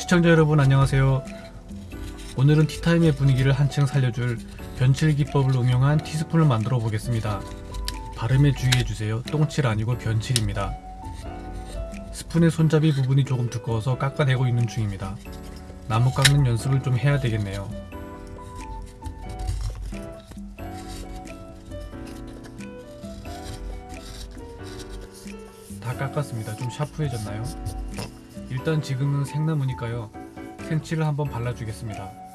시청자 여러분 안녕하세요. 오늘은 티타임의 분위기를 한층 살려줄 변칠 기법을 응용한 티스푼을 만들어 보겠습니다. 발음에 주의해주세요. 똥칠 아니고 변칠입니다. 스푼의 손잡이 부분이 조금 두꺼워서 깎아내고 있는 중입니다. 나무 깎는 연습을 좀 해야 되겠네요. 다 깎았습니다. 좀 샤프해졌나요? 일단 지금은 생나무니까요. 생칠을 한번 발라주겠습니다.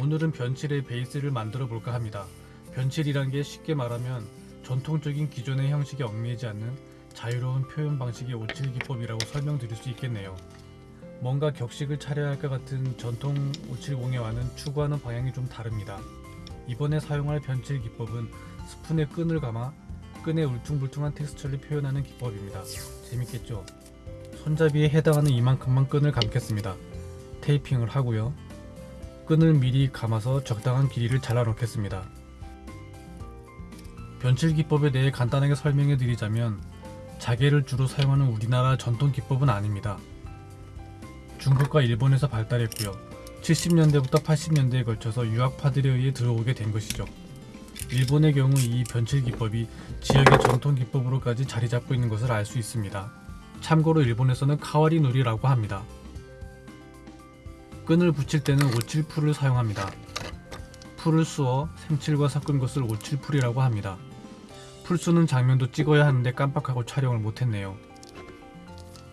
오늘은 변칠의 베이스를 만들어 볼까 합니다. 변칠이란 게 쉽게 말하면 전통적인 기존의 형식에 얽매이지 않는 자유로운 표현 방식의 오칠 기법이라고 설명드릴 수 있겠네요. 뭔가 격식을 차려야 할 것 같은 전통 오칠 공예와는 추구하는 방향이 좀 다릅니다. 이번에 사용할 변칠 기법은 스푼에 끈을 감아 끈의 울퉁불퉁한 텍스처를 표현하는 기법입니다. 재밌겠죠? 손잡이에 해당하는 이만큼만 끈을 감겠습니다. 테이핑을 하고요. 끈을 미리 감아서 적당한 길이를 잘라 놓겠습니다. 변칠 기법에 대해 간단하게 설명해 드리자면 자개를 주로 사용하는 우리나라 전통 기법은 아닙니다. 중국과 일본에서 발달했고요. 70년대부터 80년대에 걸쳐서 유학파들에 의해 들어오게 된 것이죠. 일본의 경우 이 변칠 기법이 지역의 전통 기법으로까지 자리 잡고 있는 것을 알 수 있습니다. 참고로 일본에서는 카와리 누리라고 합니다. 끈을 붙일 때는 옻칠풀을 사용합니다. 풀을 쑤어 생칠과 섞은 것을 옻칠풀이라고 합니다. 풀 쑤는 장면도 찍어야 하는데 깜빡하고 촬영을 못했네요.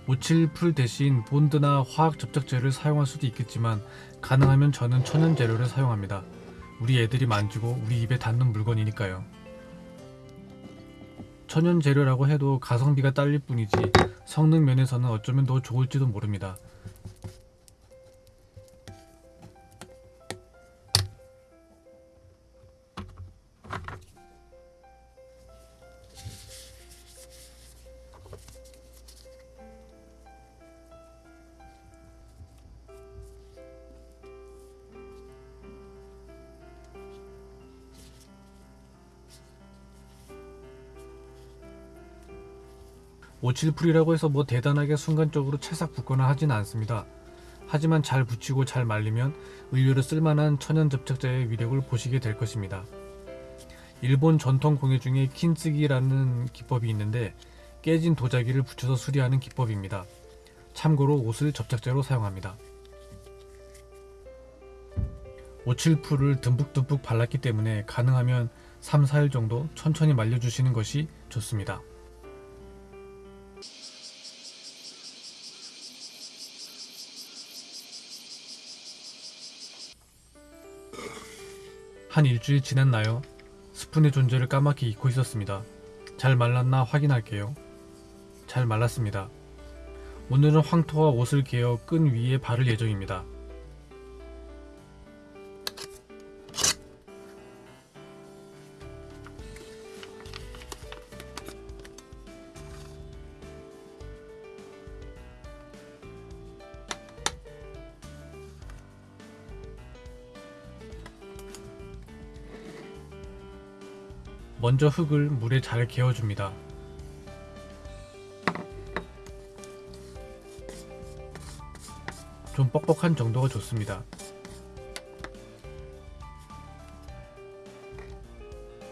옻칠풀 대신 본드나 화학 접착제를 사용할 수도 있겠지만 가능하면 저는 천연 재료를 사용합니다. 우리 애들이 만지고 우리 입에 닿는 물건이니까요. 천연 재료라고 해도 가성비가 딸릴 뿐이지 성능 면에서는 어쩌면 더 좋을지도 모릅니다. 오칠풀이라고 해서 뭐 대단하게 순간적으로 채싹 붓거나 하진 않습니다. 하지만 잘 붙이고 잘 말리면 의류로 쓸만한 천연 접착제의 위력을 보시게 될 것입니다. 일본 전통 공예 중에 킨쓰기라는 기법이 있는데 깨진 도자기를 붙여서 수리하는 기법입니다. 참고로 옷을 접착제로 사용합니다. 오칠풀을 듬뿍듬뿍 발랐기 때문에 가능하면 3, 4일 정도 천천히 말려주시는 것이 좋습니다. 한 일주일 지났나요? 스푼의 존재를 까맣게 잊고 있었습니다. 잘 말랐나 확인할게요. 잘 말랐습니다. 오늘은 황토와 옷을 개어 끈 위에 바를 예정입니다. 먼저 흙을 물에 잘 개어줍니다. 좀 뻑뻑한 정도가 좋습니다.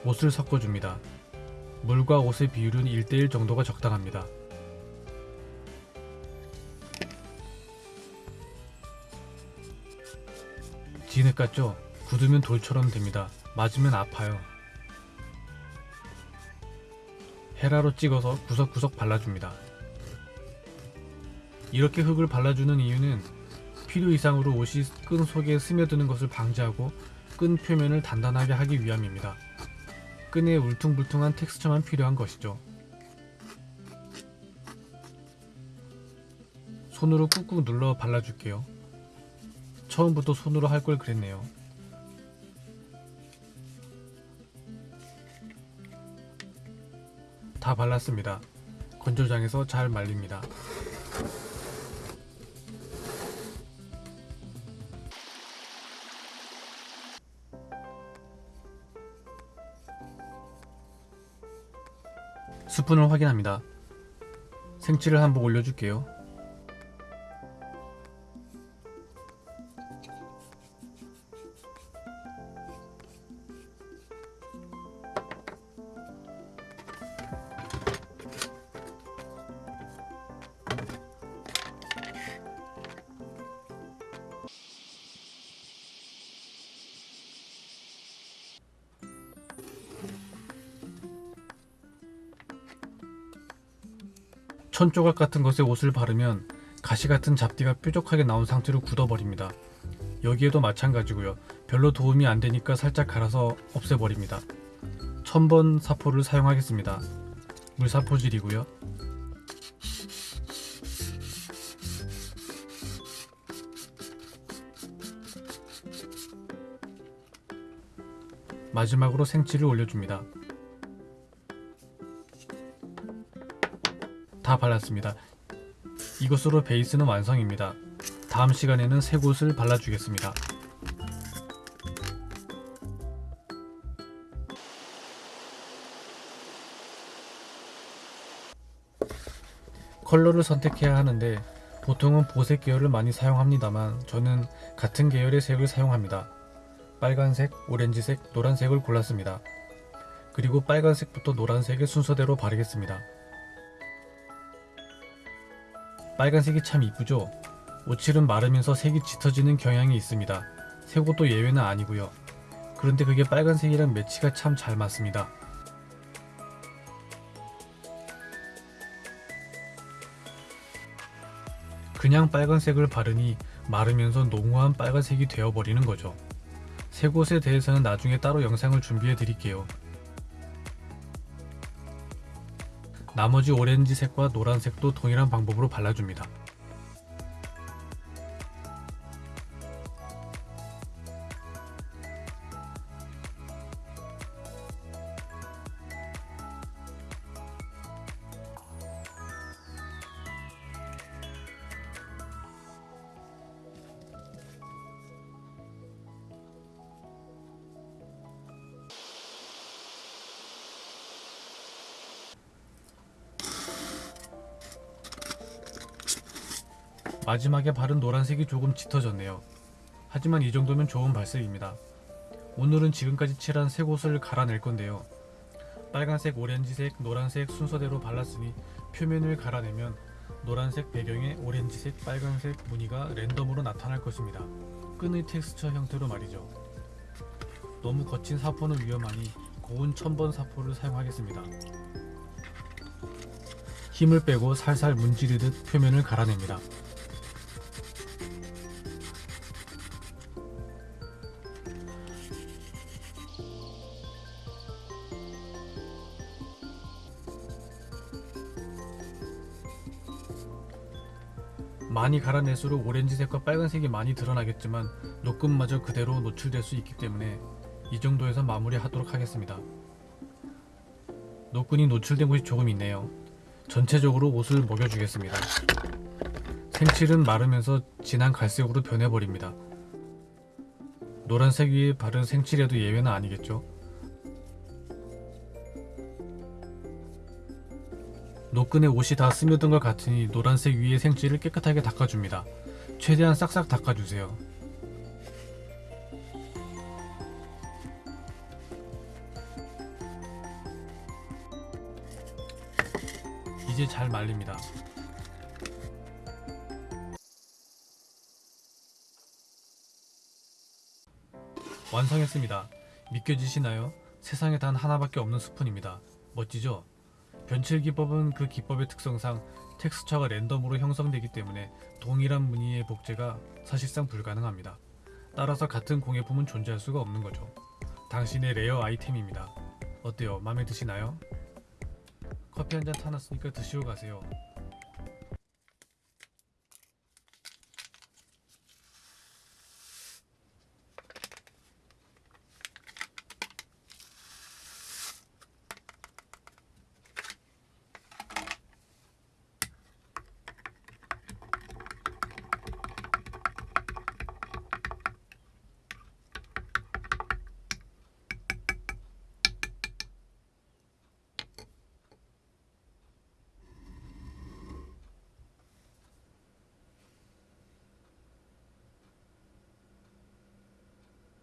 옷을 섞어줍니다. 물과 옷의 비율은 1대1 정도가 적당합니다. 진흙 같죠? 굳으면 돌처럼 됩니다. 맞으면 아파요. 헤라로 찍어서 구석구석 발라줍니다. 이렇게 흙을 발라주는 이유는 필요 이상으로 옷이 끈 속에 스며드는 것을 방지하고 끈 표면을 단단하게 하기 위함입니다. 끈의 울퉁불퉁한 텍스처만 필요한 것이죠. 손으로 꾹꾹 눌러 발라줄게요. 처음부터 손으로 할 걸 그랬네요. 다 발랐습니다. 건조장에서 잘 말립니다. 스푼을 확인합니다. 생치를 한번 올려줄게요. 천조각 같은 것에 옷을 바르면 가시 같은 잡티가 뾰족하게 나온 상태로 굳어버립니다. 여기에도 마찬가지고요. 별로 도움이 안 되니까 살짝 갈아서 없애버립니다. 천번 사포를 사용하겠습니다. 물사포질이고요. 마지막으로 생치를 올려줍니다. 다 발랐습니다. 이것으로 베이스는 완성입니다. 다음 시간에는 새 곳을 발라주겠습니다. 컬러를 선택해야 하는데 보통은 보색 계열을 많이 사용합니다만 저는 같은 계열의 색을 사용합니다. 빨간색, 오렌지색, 노란색을 골랐습니다. 그리고 빨간색부터 노란색의 순서대로 바르겠습니다. 빨간색이 참 이쁘죠? 오칠은 마르면서 색이 짙어지는 경향이 있습니다. 새것도 예외는 아니고요. 그런데 그게 빨간색이랑 매치가 참 잘 맞습니다. 그냥 빨간색을 바르니 마르면서 농후한 빨간색이 되어버리는 거죠. 새 곳에 대해서는 나중에 따로 영상을 준비해 드릴게요. 나머지 오렌지색과 노란색도 동일한 방법으로 발라줍니다. 마지막에 바른 노란색이 조금 짙어졌네요. 하지만 이 정도면 좋은 발색입니다. 오늘은 지금까지 칠한 세 곳을 갈아낼 건데요. 빨간색, 오렌지색, 노란색 순서대로 발랐으니 표면을 갈아내면 노란색 배경에 오렌지색, 빨간색 무늬가 랜덤으로 나타날 것입니다. 끈의 텍스처 형태로 말이죠. 너무 거친 사포는 위험하니 고운 첨번 사포를 사용하겠습니다. 힘을 빼고 살살 문지르듯 표면을 갈아냅니다. 많이 갈아낼수록 오렌지색과 빨간색이 많이 드러나겠지만 노끈마저 그대로 노출될 수 있기 때문에 이 정도에서 마무리하도록 하겠습니다. 노끈이 노출된 곳이 조금 있네요. 전체적으로 옷을 먹여주겠습니다. 생칠은 마르면서 진한 갈색으로 변해버립니다. 노란색 위에 바른 생칠에도 예외는 아니겠죠? 노끈에 옷이 다 스며든 것 같으니 노란색 위에 생지를 깨끗하게 닦아줍니다. 최대한 싹싹 닦아주세요. 이제 잘 말립니다. 완성했습니다. 믿겨지시나요? 세상에 단 하나밖에 없는 스푼입니다. 멋지죠? 변칠 기법은 그 기법의 특성상 텍스처가 랜덤으로 형성되기 때문에 동일한 무늬의 복제가 사실상 불가능합니다. 따라서 같은 공예품은 존재할 수가 없는 거죠. 당신의 레어 아이템입니다. 어때요? 마음에 드시나요? 커피 한 잔 타놨으니까 드시고 가세요.